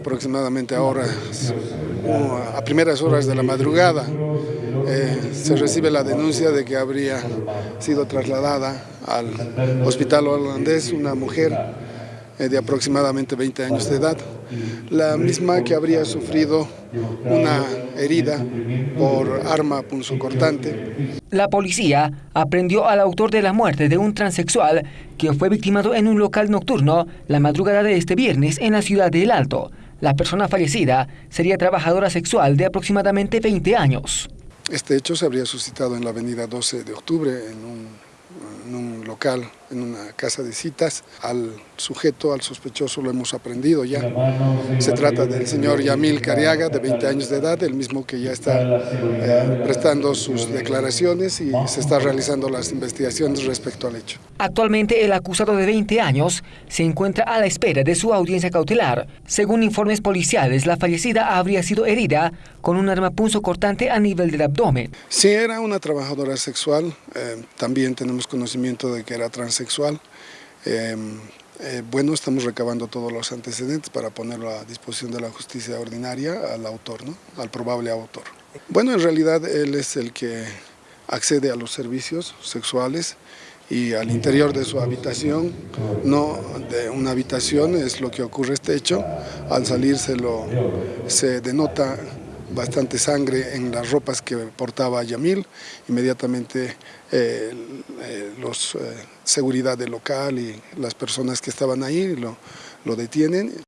Aproximadamente ahora, a primeras horas de la madrugada, eh, se recibe la denuncia de que habría sido trasladada al hospital holandés una mujer eh, de aproximadamente 20 años de edad, la misma que habría sufrido una herida por arma punzocortante. La policía aprendió al autor de la muerte de un transexual que fue victimado en un local nocturno la madrugada de este viernes en la ciudad de El Alto. La persona fallecida sería trabajadora sexual de aproximadamente 20 años. Este hecho se habría suscitado en la avenida 12 de octubre en un, en un local en una casa de citas. Al sujeto, al sospechoso, lo hemos aprendido ya. Se trata del señor Yamil Cariaga, de 20 años de edad, el mismo que ya está eh, prestando sus declaraciones y se está realizando las investigaciones respecto al hecho. Actualmente el acusado de 20 años se encuentra a la espera de su audiencia cautelar. Según informes policiales, la fallecida habría sido herida con un arma punzo cortante a nivel del abdomen. Sí, era una trabajadora sexual, eh, también tenemos conocimiento de que era transexual sexual. Em, eh, bueno, estamos recabando todos los antecedentes para ponerlo a disposición de la justicia ordinaria al autor, ¿no? al probable autor. Bueno, en realidad él es el que accede a los servicios sexuales y al interior de su habitación, no de una habitación, es lo que ocurre este hecho, al salir se, lo, se denota bastante sangre en las ropas que portaba Yamil, inmediatamente eh, eh, los eh, seguridad del local y las personas que estaban ahí lo, lo detienen.